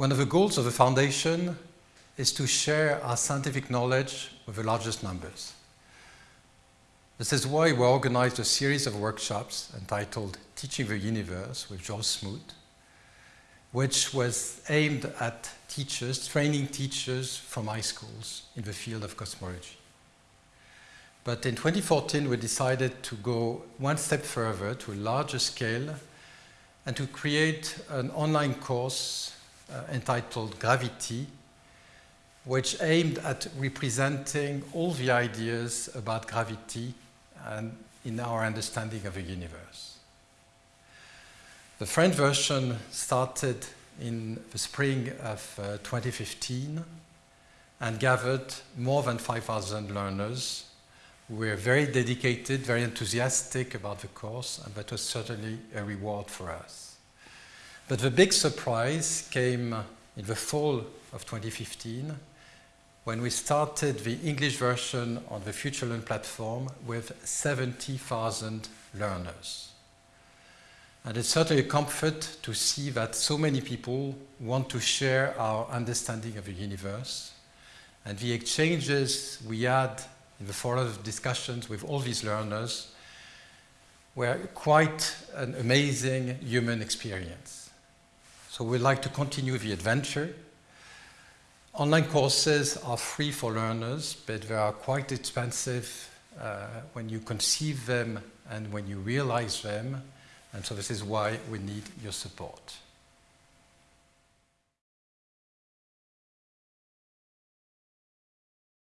One of the goals of the foundation is to share our scientific knowledge with the largest numbers. This is why we organized a series of workshops entitled Teaching the Universe with George Smoot, which was aimed at teachers, training teachers from high schools in the field of cosmology. But in 2014, we decided to go one step further to a larger scale and to create an online course entitled Gravity, which aimed at representing all the ideas about gravity and in our understanding of the universe. The French version started in the spring of uh, 2015 and gathered more than 5,000 learners who were very dedicated, very enthusiastic about the course, and that was certainly a reward for us. But the big surprise came uh, in the fall of 2015 when we started the English version on the FutureLearn platform with 70,000 learners. And it's certainly a comfort to see that so many people want to share our understanding of the universe. And the exchanges we had in the forum of discussions with all these learners were quite an amazing human experience. So we'd like to continue the adventure Online courses are free for learners, but they are quite expensive uh, when you conceive them and when you realize them. And so this is why we need your support.